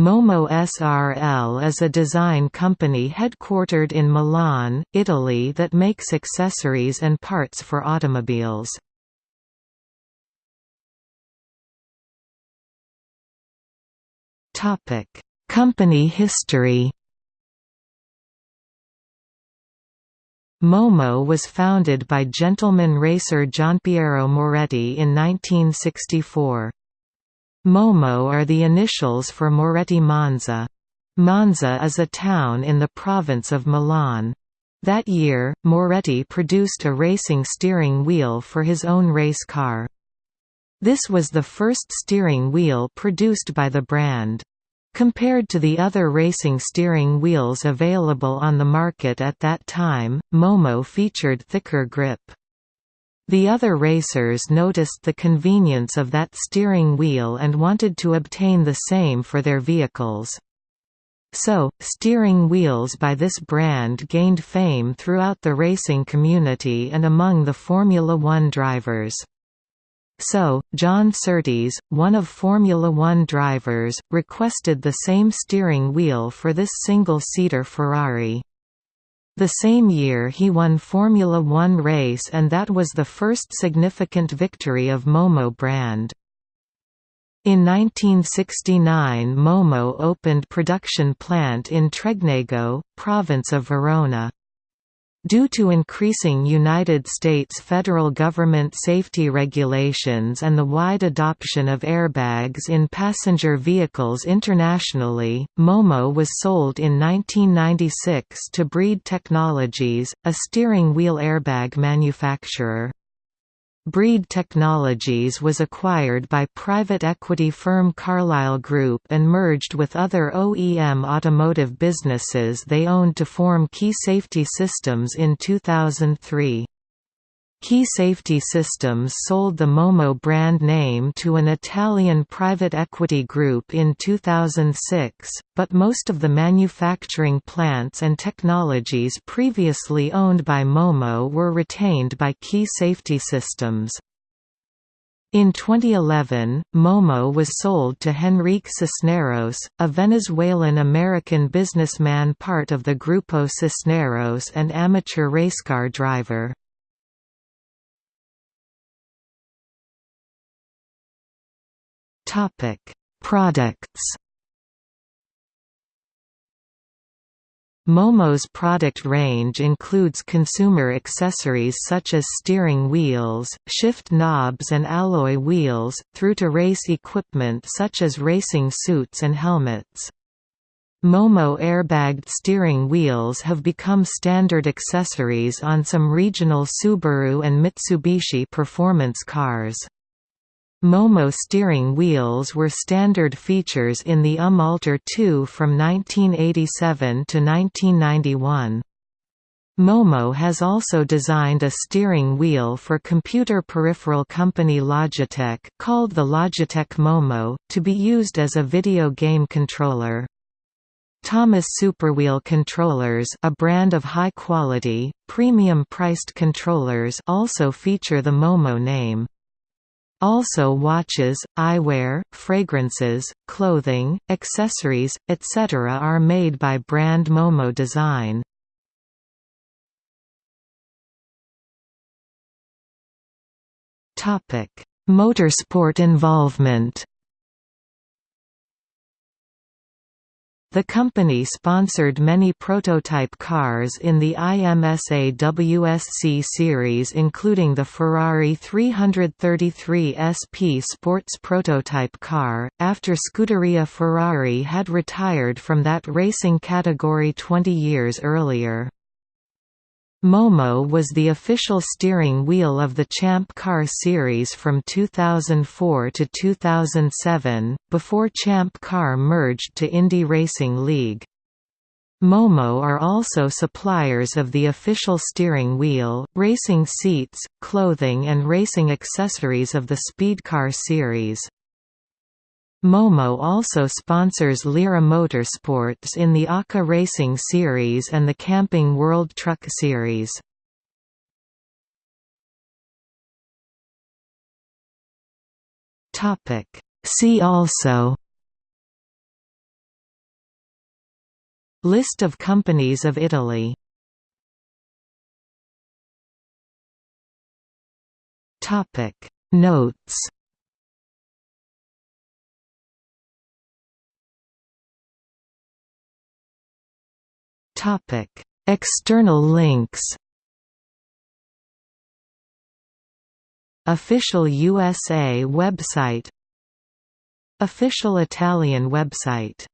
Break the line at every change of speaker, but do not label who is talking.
Momo SRL is a design company headquartered in Milan, Italy that makes accessories and parts for automobiles. Company history Momo was founded by gentleman racer Gianpiero Moretti in 1964. Momo are the initials for Moretti Monza. Monza is a town in the province of Milan. That year, Moretti produced a racing steering wheel for his own race car. This was the first steering wheel produced by the brand. Compared to the other racing steering wheels available on the market at that time, Momo featured thicker grip. The other racers noticed the convenience of that steering wheel and wanted to obtain the same for their vehicles. So, steering wheels by this brand gained fame throughout the racing community and among the Formula One drivers. So, John Surtees, one of Formula One drivers, requested the same steering wheel for this single-seater Ferrari. The same year he won Formula One race and that was the first significant victory of Momo brand. In 1969 Momo opened production plant in Tregnago, province of Verona. Due to increasing United States federal government safety regulations and the wide adoption of airbags in passenger vehicles internationally, Momo was sold in 1996 to Breed Technologies, a steering wheel airbag manufacturer. Breed Technologies was acquired by private equity firm Carlyle Group and merged with other OEM automotive businesses they owned to form Key Safety Systems in 2003. Key Safety Systems sold the Momo brand name to an Italian private equity group in 2006, but most of the manufacturing plants and technologies previously owned by Momo were retained by Key Safety Systems. In 2011, Momo was sold to Henrique Cisneros, a Venezuelan-American businessman part of the Grupo Cisneros and amateur racecar driver. Topic: Products. Momo's product range includes consumer accessories such as steering wheels, shift knobs and alloy wheels, through to race equipment such as racing suits and helmets. Momo airbagged steering wheels have become standard accessories on some regional Subaru and Mitsubishi performance cars. Momo steering wheels were standard features in the UM Alter 2 from 1987 to 1991. Momo has also designed a steering wheel for computer peripheral company Logitech called the Logitech Momo, to be used as a video game controller. Thomas Superwheel controllers a brand of high-quality, premium-priced controllers also feature the Momo name. Also watches, eyewear, fragrances, clothing, accessories, etc. are made by brand Momo Design. Motorsport involvement The company sponsored many prototype cars in the IMSA WSC series including the Ferrari 333 SP Sports prototype car, after Scuderia Ferrari had retired from that racing category 20 years earlier. Momo was the official steering wheel of the Champ Car series from 2004 to 2007, before Champ Car merged to Indy Racing League. Momo are also suppliers of the official steering wheel, racing seats, clothing and racing accessories of the Speedcar series. Momo also sponsors Lira Motorsports in the ARCA Racing Series and the Camping World Truck Series. See also List of companies of Italy Topic Notes External links Official USA website Official Italian website